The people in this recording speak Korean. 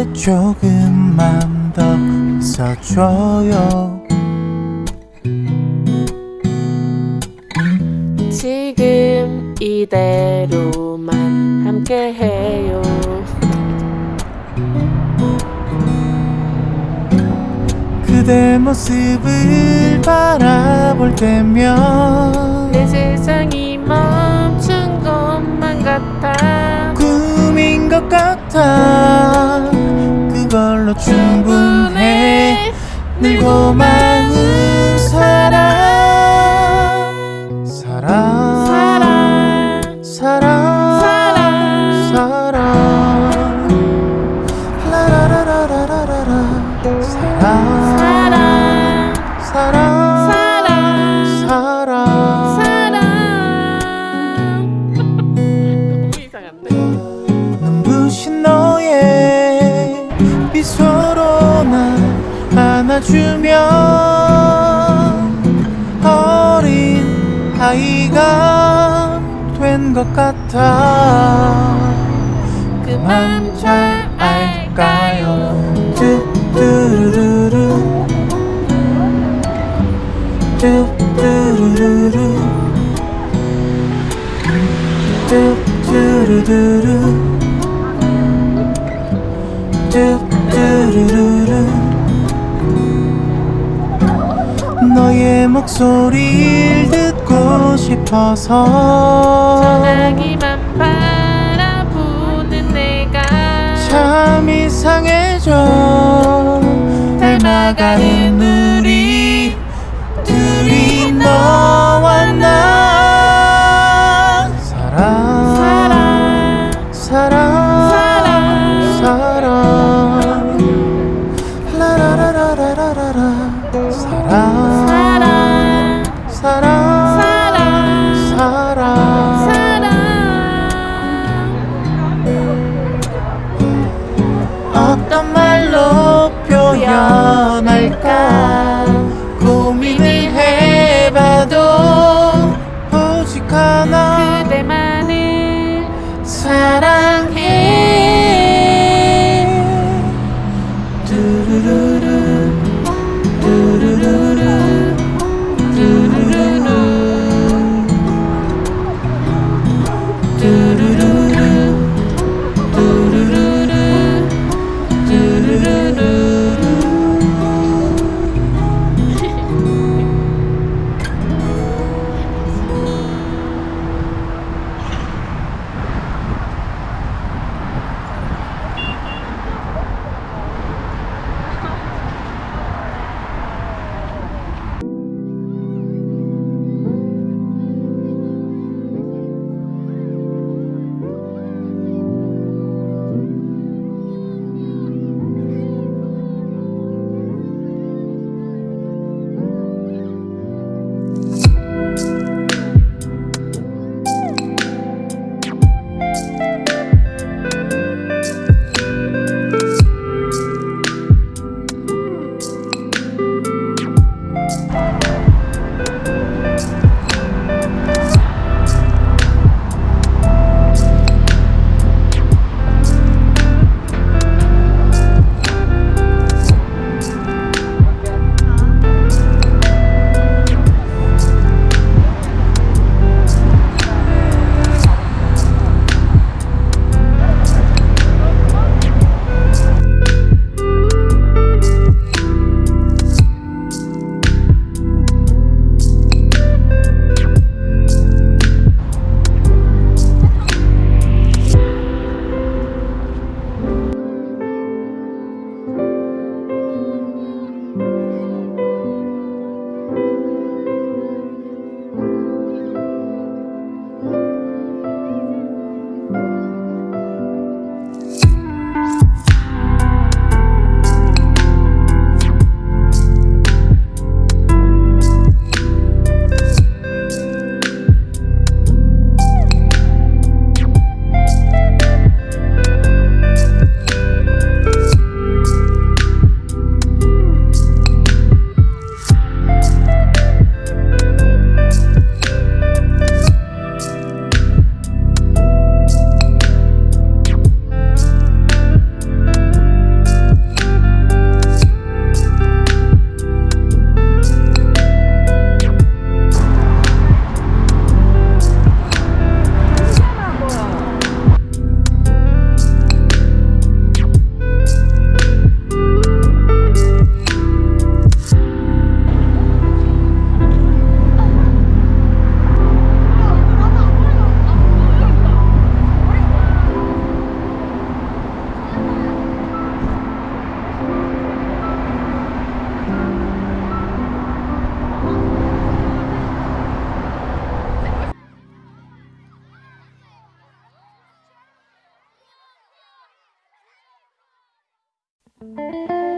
곁에 조금만 더 있어줘요. 지금 이대로만 함께해요. 그대 모습을 바라볼 때면 사랑 사랑 사랑 사랑 이상한데 눈부신 너의 미소로 날 안아주면 어린 아이가 된 것 같아 싶어서 전화기만 바라보는 내가 참 이상해져. 닮아가는 우리 둘이 너와 나. 사랑 사랑 사랑 사랑 사랑 라라라라라라라 사랑 that 사랑